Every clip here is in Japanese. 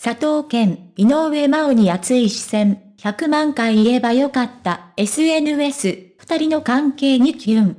佐藤健、井上真央に熱い視線、100万回言えばよかった、SNS、二人の関係にキュン。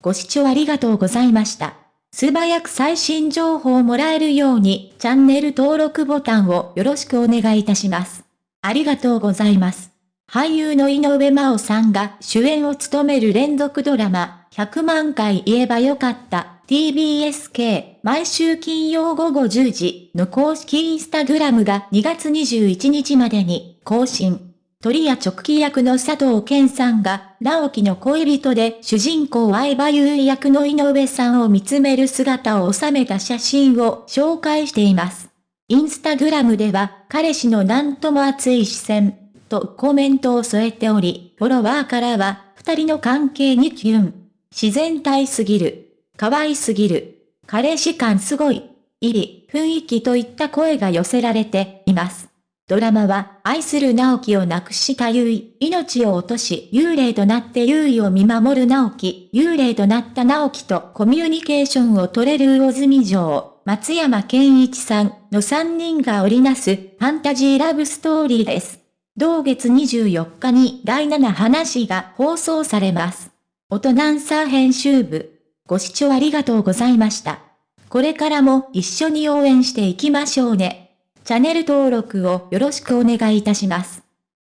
ご視聴ありがとうございました。素早く最新情報をもらえるように、チャンネル登録ボタンをよろしくお願いいたします。ありがとうございます。俳優の井上真央さんが主演を務める連続ドラマ、100万回言えばよかった TBSK 毎週金曜午後10時の公式インスタグラムが2月21日までに更新。鳥屋直帰役の佐藤健さんが、直樹の恋人で主人公相葉優衣役の井上さんを見つめる姿を収めた写真を紹介しています。インスタグラムでは、彼氏のなんとも熱い視線、とコメントを添えており、フォロワーからは、二人の関係にキュン。自然体すぎる。可愛すぎる。彼氏感すごい。いり、雰囲気といった声が寄せられています。ドラマは、愛する直樹を亡くした優衣、命を落とし、幽霊となって優衣を見守る直樹、幽霊となった直樹とコミュニケーションを取れる魚住城、松山健一さんの3人が織りなす、ファンタジーラブストーリーです。同月24日に第7話が放送されます。音ナンサー編集部。ご視聴ありがとうございました。これからも一緒に応援していきましょうね。チャンネル登録をよろしくお願いいたします。